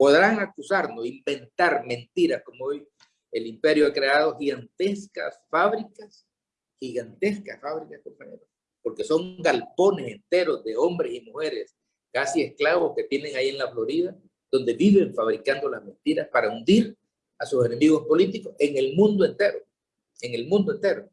podrán acusarnos, inventar mentiras como hoy el imperio ha creado gigantescas fábricas, gigantescas fábricas, compañeros, porque son galpones enteros de hombres y mujeres, casi esclavos que tienen ahí en la Florida, donde viven fabricando las mentiras para hundir a sus enemigos políticos en el mundo entero, en el mundo entero.